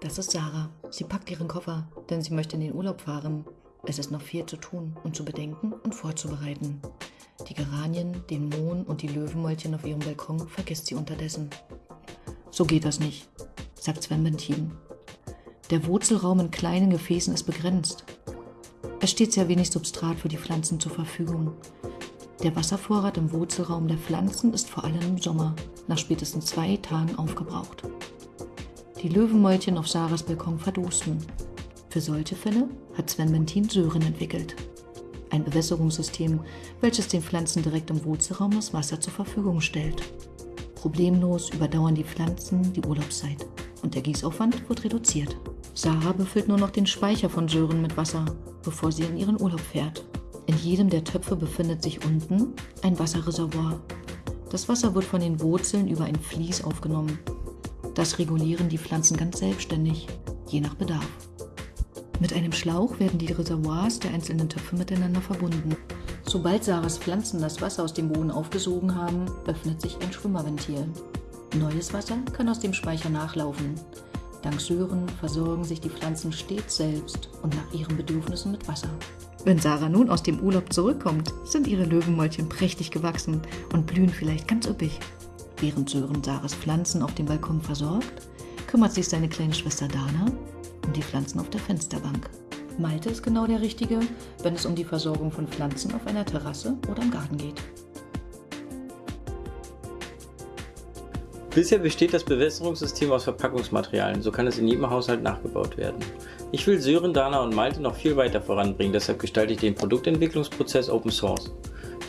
Das ist Sarah. Sie packt ihren Koffer, denn sie möchte in den Urlaub fahren. Es ist noch viel zu tun und zu bedenken und vorzubereiten. Die Geranien, den Mohn und die Löwenmäulchen auf ihrem Balkon vergisst sie unterdessen. So geht das nicht, sagt Sven Bentin. Der Wurzelraum in kleinen Gefäßen ist begrenzt. Es steht sehr wenig Substrat für die Pflanzen zur Verfügung. Der Wasservorrat im Wurzelraum der Pflanzen ist vor allem im Sommer, nach spätestens zwei Tagen aufgebraucht. Die Löwenmäulchen auf Sarahs Balkon verdursten. Für solche Fälle hat Sven Bentin Sören entwickelt. Ein Bewässerungssystem, welches den Pflanzen direkt im Wurzelraum das Wasser zur Verfügung stellt. Problemlos überdauern die Pflanzen die Urlaubszeit und der Gießaufwand wird reduziert. Sarah befüllt nur noch den Speicher von Sören mit Wasser, bevor sie in ihren Urlaub fährt. In jedem der Töpfe befindet sich unten ein Wasserreservoir. Das Wasser wird von den Wurzeln über ein Vlies aufgenommen das regulieren die Pflanzen ganz selbstständig, je nach Bedarf. Mit einem Schlauch werden die Reservoirs der einzelnen Töpfe miteinander verbunden. Sobald Sarahs Pflanzen das Wasser aus dem Boden aufgesogen haben, öffnet sich ein Schwimmerventil. Neues Wasser kann aus dem Speicher nachlaufen. Dank Sören versorgen sich die Pflanzen stets selbst und nach ihren Bedürfnissen mit Wasser. Wenn Sarah nun aus dem Urlaub zurückkommt, sind ihre Löwenmäulchen prächtig gewachsen und blühen vielleicht ganz üppig. Während Sören Sarahs Pflanzen auf dem Balkon versorgt, kümmert sich seine kleine Schwester Dana um die Pflanzen auf der Fensterbank. Malte ist genau der Richtige, wenn es um die Versorgung von Pflanzen auf einer Terrasse oder im Garten geht. Bisher besteht das Bewässerungssystem aus Verpackungsmaterialien, so kann es in jedem Haushalt nachgebaut werden. Ich will Sören, Dana und Malte noch viel weiter voranbringen, deshalb gestalte ich den Produktentwicklungsprozess Open Source.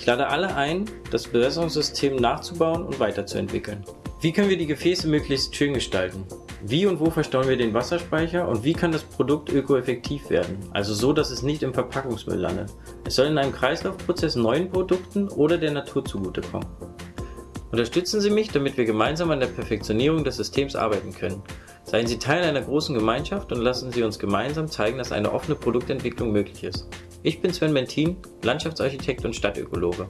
Ich lade alle ein, das Bewässerungssystem nachzubauen und weiterzuentwickeln. Wie können wir die Gefäße möglichst schön gestalten? Wie und wo verstauen wir den Wasserspeicher und wie kann das Produkt ökoeffektiv werden? Also so, dass es nicht im Verpackungsmüll landet. Es soll in einem Kreislaufprozess neuen Produkten oder der Natur zugutekommen. Unterstützen Sie mich, damit wir gemeinsam an der Perfektionierung des Systems arbeiten können. Seien Sie Teil einer großen Gemeinschaft und lassen Sie uns gemeinsam zeigen, dass eine offene Produktentwicklung möglich ist. Ich bin Sven Bentin, Landschaftsarchitekt und Stadtökologe.